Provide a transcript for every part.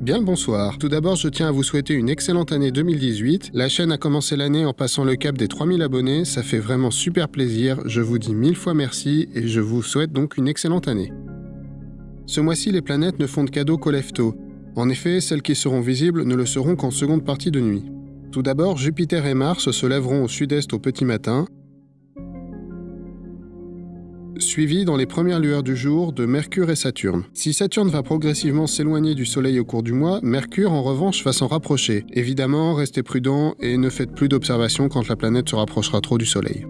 Bien le bonsoir. Tout d'abord, je tiens à vous souhaiter une excellente année 2018. La chaîne a commencé l'année en passant le cap des 3000 abonnés. Ça fait vraiment super plaisir. Je vous dis mille fois merci et je vous souhaite donc une excellente année. Ce mois-ci, les planètes ne font de cadeau qu'au lève-tôt. En effet, celles qui seront visibles ne le seront qu'en seconde partie de nuit. Tout d'abord, Jupiter et Mars se lèveront au sud-est au petit matin, suivi dans les premières lueurs du jour de Mercure et Saturne. Si Saturne va progressivement s'éloigner du Soleil au cours du mois, Mercure en revanche va s'en rapprocher. Évidemment, restez prudent et ne faites plus d'observations quand la planète se rapprochera trop du Soleil.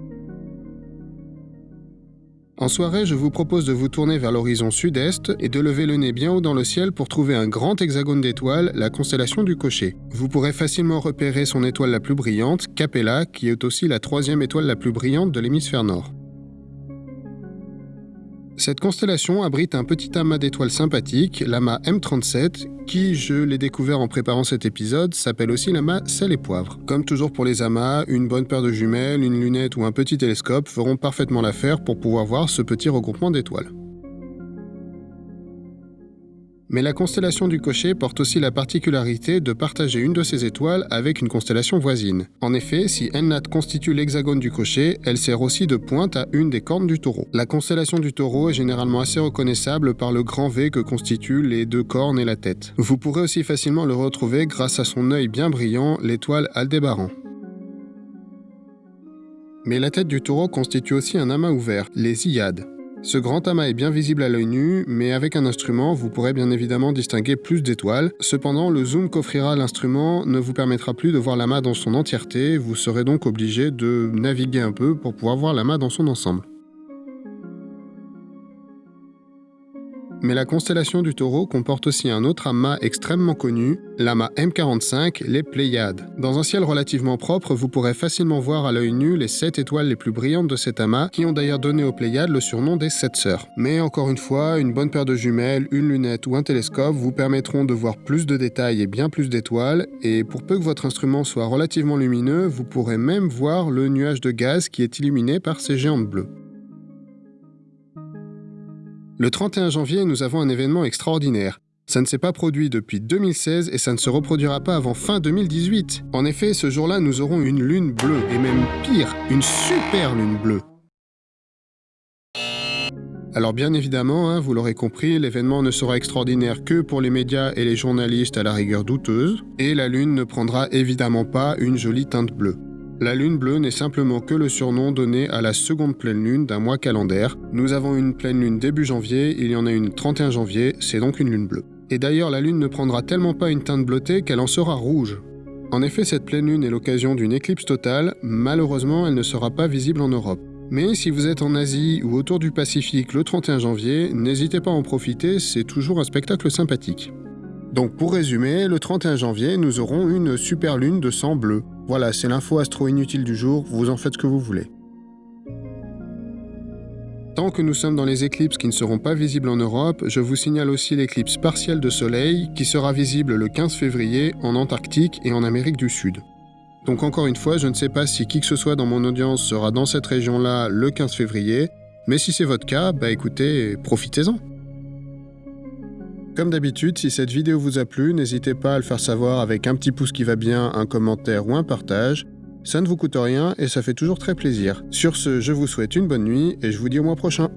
En soirée, je vous propose de vous tourner vers l'horizon sud-est et de lever le nez bien haut dans le ciel pour trouver un grand hexagone d'étoiles, la constellation du Cocher. Vous pourrez facilement repérer son étoile la plus brillante, Capella, qui est aussi la troisième étoile la plus brillante de l'hémisphère nord. Cette constellation abrite un petit amas d'étoiles sympathiques, l'amas M37, qui, je l'ai découvert en préparant cet épisode, s'appelle aussi l'amas sel et poivre. Comme toujours pour les amas, une bonne paire de jumelles, une lunette ou un petit télescope feront parfaitement l'affaire pour pouvoir voir ce petit regroupement d'étoiles. Mais la constellation du cocher porte aussi la particularité de partager une de ses étoiles avec une constellation voisine. En effet, si Ennat constitue l'hexagone du cocher, elle sert aussi de pointe à une des cornes du taureau. La constellation du taureau est généralement assez reconnaissable par le grand V que constituent les deux cornes et la tête. Vous pourrez aussi facilement le retrouver grâce à son œil bien brillant, l'étoile Aldébaran. Mais la tête du taureau constitue aussi un amas ouvert, les Iades. Ce grand amas est bien visible à l'œil nu, mais avec un instrument, vous pourrez bien évidemment distinguer plus d'étoiles. Cependant, le zoom qu'offrira l'instrument ne vous permettra plus de voir l'amas dans son entièreté, vous serez donc obligé de naviguer un peu pour pouvoir voir l'amas dans son ensemble. Mais la constellation du taureau comporte aussi un autre amas extrêmement connu, l'amas M45, les Pléiades. Dans un ciel relativement propre, vous pourrez facilement voir à l'œil nu les 7 étoiles les plus brillantes de cet amas, qui ont d'ailleurs donné aux Pléiades le surnom des 7 sœurs. Mais encore une fois, une bonne paire de jumelles, une lunette ou un télescope vous permettront de voir plus de détails et bien plus d'étoiles, et pour peu que votre instrument soit relativement lumineux, vous pourrez même voir le nuage de gaz qui est illuminé par ces géantes bleues. Le 31 janvier, nous avons un événement extraordinaire. Ça ne s'est pas produit depuis 2016 et ça ne se reproduira pas avant fin 2018. En effet, ce jour-là, nous aurons une lune bleue, et même pire, une super lune bleue. Alors bien évidemment, hein, vous l'aurez compris, l'événement ne sera extraordinaire que pour les médias et les journalistes à la rigueur douteuse, et la Lune ne prendra évidemment pas une jolie teinte bleue. La lune bleue n'est simplement que le surnom donné à la seconde pleine lune d'un mois calendaire. Nous avons une pleine lune début janvier, il y en a une 31 janvier, c'est donc une lune bleue. Et d'ailleurs, la lune ne prendra tellement pas une teinte bleutée qu'elle en sera rouge. En effet, cette pleine lune est l'occasion d'une éclipse totale, malheureusement elle ne sera pas visible en Europe. Mais si vous êtes en Asie ou autour du Pacifique le 31 janvier, n'hésitez pas à en profiter, c'est toujours un spectacle sympathique. Donc pour résumer, le 31 janvier, nous aurons une super lune de sang bleu. Voilà, c'est l'info astro inutile du jour, vous en faites ce que vous voulez. Tant que nous sommes dans les éclipses qui ne seront pas visibles en Europe, je vous signale aussi l'éclipse partielle de Soleil qui sera visible le 15 février en Antarctique et en Amérique du Sud. Donc encore une fois, je ne sais pas si qui que ce soit dans mon audience sera dans cette région-là le 15 février, mais si c'est votre cas, bah écoutez, profitez-en. Comme d'habitude, si cette vidéo vous a plu, n'hésitez pas à le faire savoir avec un petit pouce qui va bien, un commentaire ou un partage. Ça ne vous coûte rien et ça fait toujours très plaisir. Sur ce, je vous souhaite une bonne nuit et je vous dis au mois prochain.